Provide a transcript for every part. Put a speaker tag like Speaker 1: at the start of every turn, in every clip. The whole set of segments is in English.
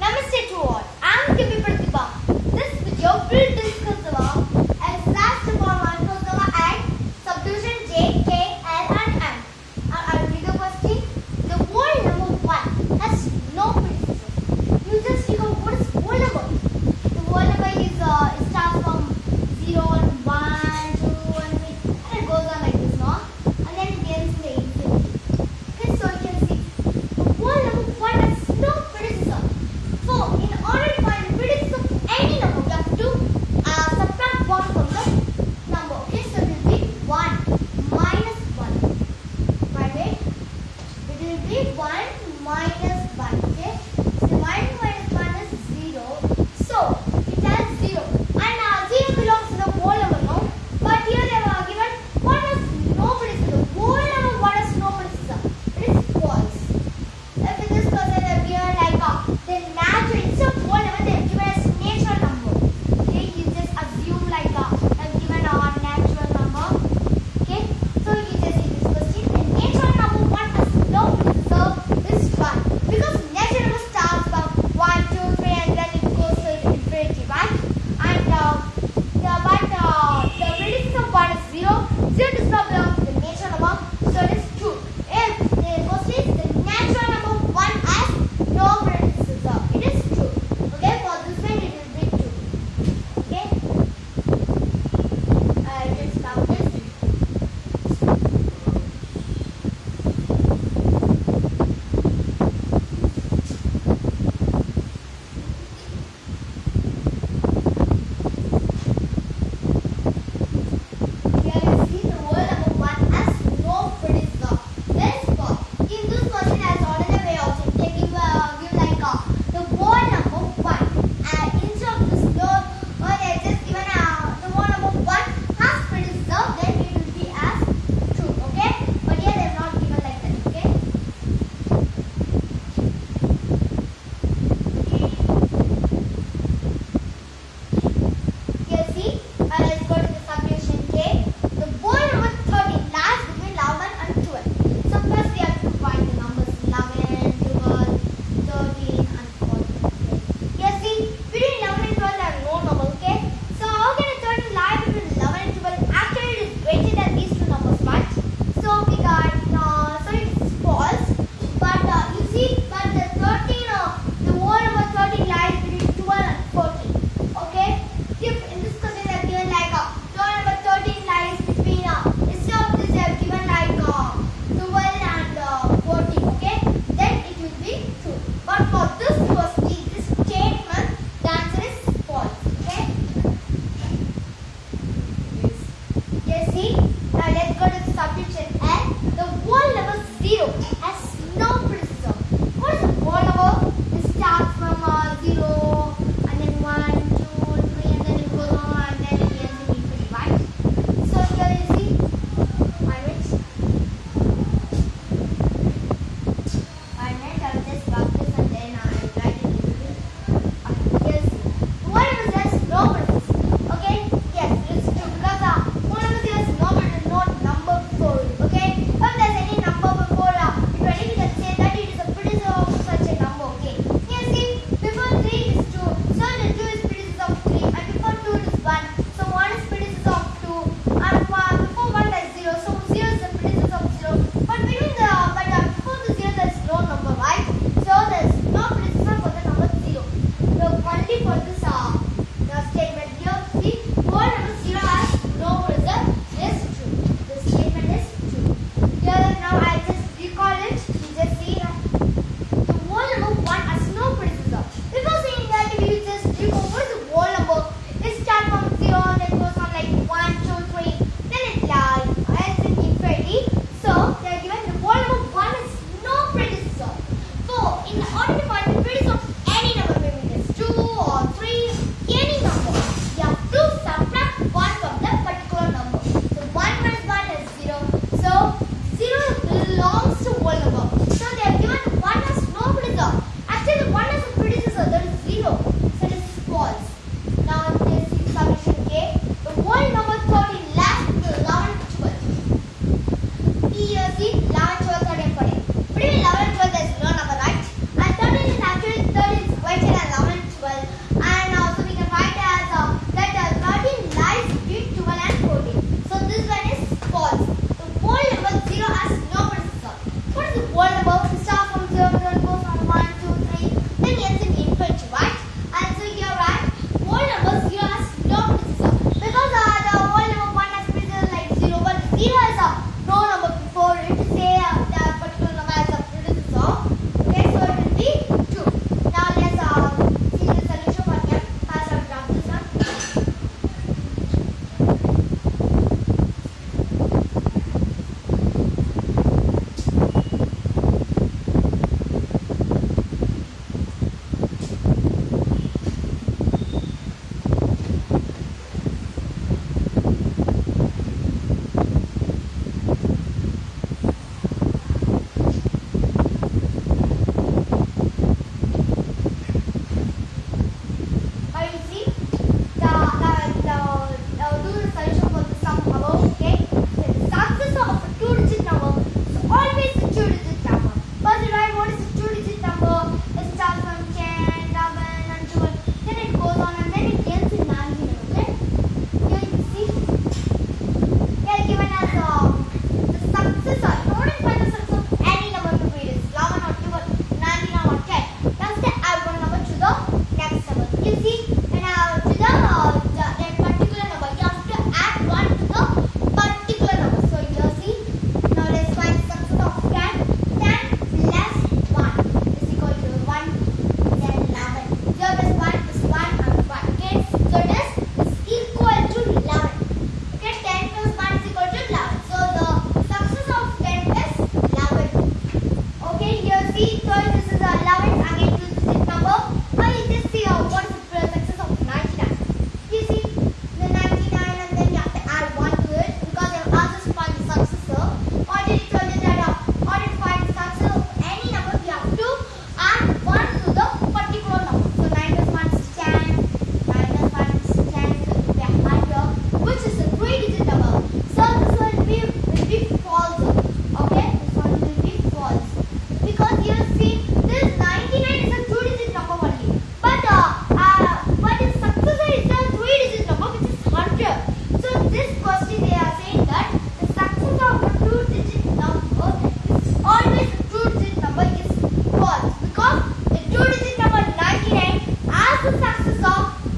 Speaker 1: Namaste,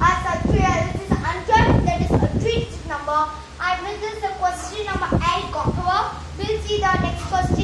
Speaker 1: are subtree. This is unjoined, that is a three number. And this is the question number 8 got over? We'll see the next question.